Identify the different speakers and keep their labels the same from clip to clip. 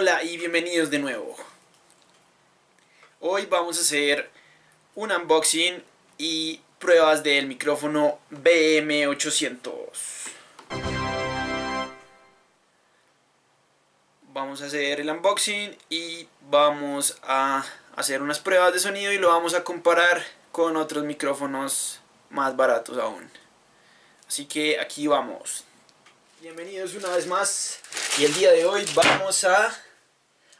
Speaker 1: Hola y bienvenidos de nuevo. Hoy vamos a hacer un unboxing y pruebas del micrófono BM800. Vamos a hacer el unboxing y vamos a hacer unas pruebas de sonido y lo vamos a comparar con otros micrófonos más baratos aún. Así que aquí vamos. Bienvenidos una vez más y el día de hoy vamos a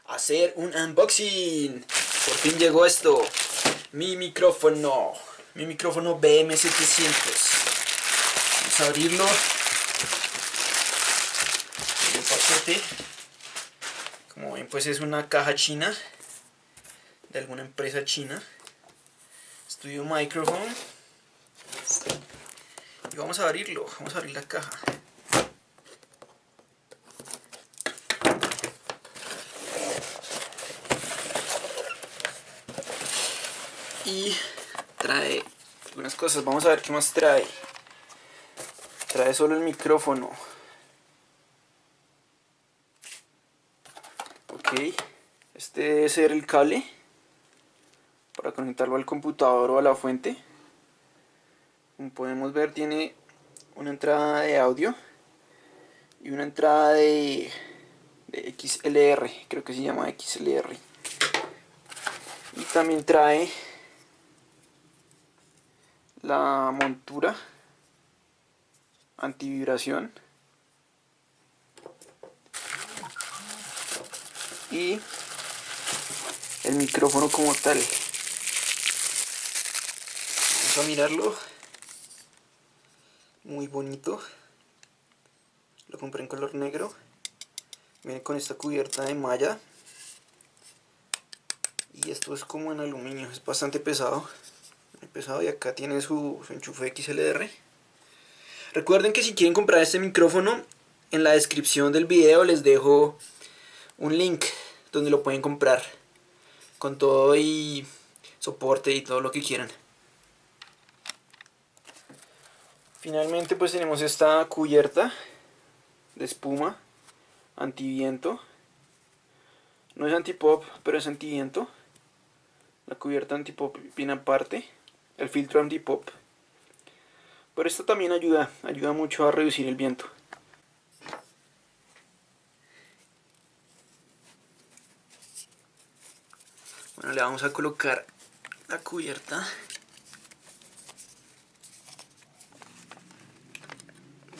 Speaker 1: hacer un unboxing. Por fin llegó esto, mi micrófono, mi micrófono BM700. Vamos a abrirlo. El paquete. Como ven pues es una caja china de alguna empresa china. Studio Microphone. Y vamos a abrirlo, vamos a abrir la caja. Y trae algunas cosas. Vamos a ver qué más trae. Trae solo el micrófono. Ok, este debe ser el cable para conectarlo al computador o a la fuente. Como podemos ver tiene una entrada de audio y una entrada de, de XLR, creo que se llama XLR. Y también trae la montura antivibración y el micrófono como tal. Vamos a mirarlo. Muy bonito. Lo compré en color negro. Viene con esta cubierta de malla. Y esto es como en aluminio es bastante pesado pesado y acá tiene su, enchufe XLR recuerden que si quieren comprar este micrófono en la descripción del video les dejo un link donde lo pueden comprar con todo y soporte y todo lo que quieran. Finalmente pues tenemos esta cubierta de espuma antiviento. No es antipop pero es antiviento. La cubierta antipop viene aparte el filtro anti-pop. Pero esto también ayuda, ayuda mucho a reducir el viento. Bueno, le vamos a colocar la cubierta.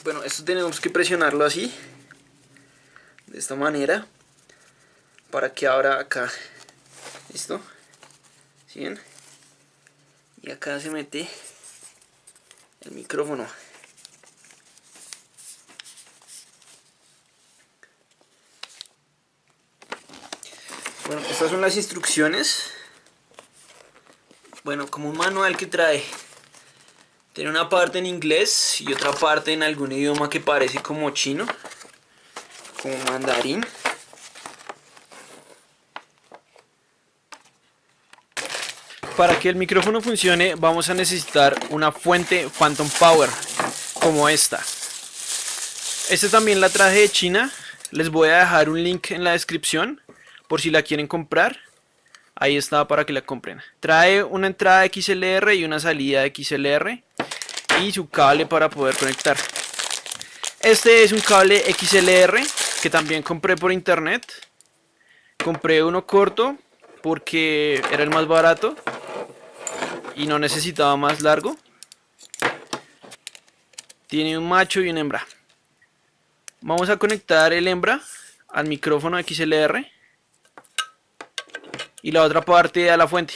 Speaker 1: Bueno, esto tenemos que presionarlo así. De esta manera. Para que abra acá. ¿Listo? ¿Sí bien? Y acá se mete el micrófono. Bueno estas son las instrucciones. Bueno como un manual que trae tiene una parte en inglés y otra parte en algún idioma que parece como chino como mandarín Para que el micrófono funcione vamos a necesitar una fuente Phantom Power como esta. Esta también la traje de China. Les voy a dejar un link en la descripción por si la quieren comprar. Ahí está para que la compren. Trae una entrada XLR y una salida XLR y su cable para poder conectar. Este es un cable XLR que también compré por internet. Compré uno corto porque era el más barato y no necesitaba más largo. Tiene un macho y una hembra. Vamos a conectar el hembra al micrófono XLR y la otra parte a la fuente.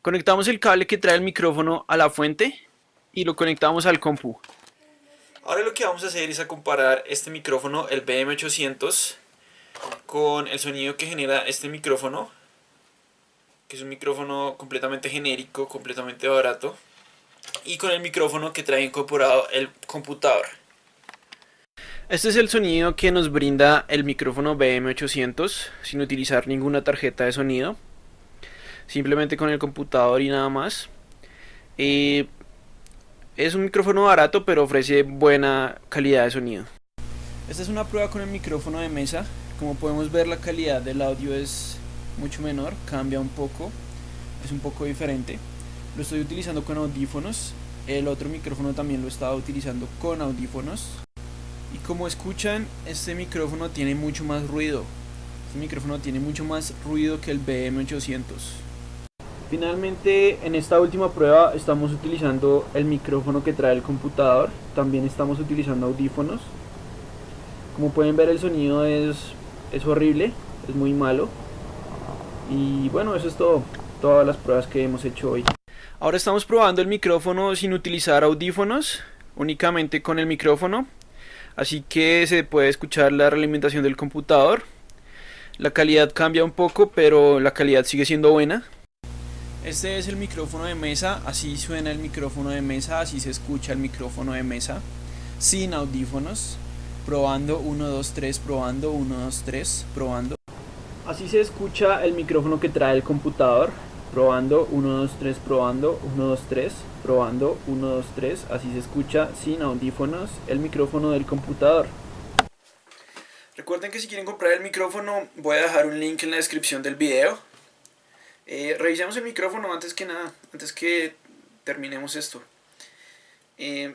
Speaker 1: Conectamos el cable que trae el micrófono a la fuente y lo conectamos al compu. Ahora lo que vamos a hacer es a comparar este micrófono, el BM800, con el sonido que genera este micrófono que es un micrófono completamente genérico, completamente barato, y con el micrófono que trae incorporado el computador. Este es el sonido que nos brinda el micrófono BM800 sin utilizar ninguna tarjeta de sonido, simplemente con el computador y nada más. es un micrófono barato pero ofrece buena calidad de sonido. Esta es una prueba con el micrófono de mesa. Como podemos ver la calidad del audio es mucho menor, cambia un poco, es un poco diferente. Lo estoy utilizando con audífonos, el otro micrófono también lo estaba utilizando con audífonos. Y como escuchan, este micrófono tiene mucho más ruido. Este micrófono tiene mucho más ruido que el BM800. Finalmente, en esta última prueba estamos utilizando el micrófono que trae el computador. También estamos utilizando audífonos. Como pueden ver el sonido es, es horrible, es muy malo. Y bueno, eso es todo. Todas las pruebas que hemos hecho hoy. Ahora estamos probando el micrófono sin utilizar audífonos, únicamente con el micrófono. Así que se puede escuchar la realimentación del computador. La calidad cambia un poco, pero la calidad sigue siendo buena. Este es el micrófono de mesa, así suena el micrófono de mesa, así se escucha el micrófono de mesa, sin audífonos, probando 1, 2, 3, probando 1, 2, 3, probando. Así se escucha el micrófono que trae el computador, probando 1, 2, 3, probando 1, 2, 3, probando 1, 2, 3, así se escucha sin audífonos el micrófono del computador. Recuerden que si quieren comprar el micrófono voy a dejar un link en la descripción del video eh, revisemos el micrófono antes que nada, antes que terminemos esto. Eh,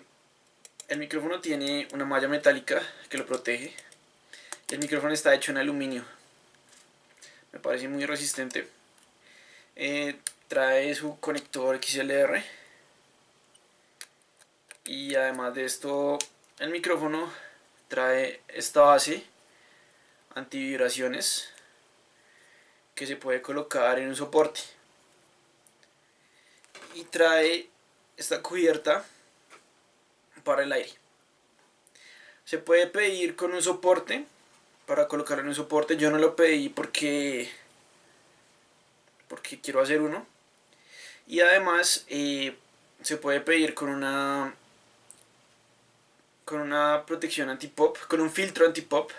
Speaker 1: el micrófono tiene una malla metálica que lo protege. El micrófono está hecho en aluminio. Me parece muy resistente. Eh, trae su conector XLR. Y además de esto, el micrófono trae esta base antivibraciones que se puede colocar en un soporte y trae esta cubierta para el aire se puede pedir con un soporte para colocarlo en un soporte yo no lo pedí porque porque quiero hacer uno. Y además eh, se puede pedir con una con una protección anti-pop, con un filtro anti-pop.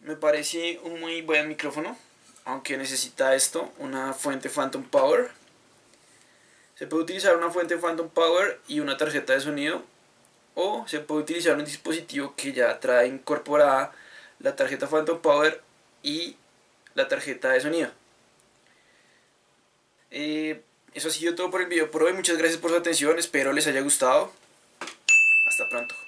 Speaker 1: Me parece un muy buen micrófono, aunque necesita esto, una fuente Phantom Power. Se puede utilizar una fuente Phantom Power y una tarjeta de sonido, o se puede utilizar un dispositivo que ya trae incorporada la tarjeta Phantom Power y la tarjeta de sonido. Eh, eso ha sido todo por el video por hoy, muchas gracias por su atención, espero les haya gustado. Hasta pronto.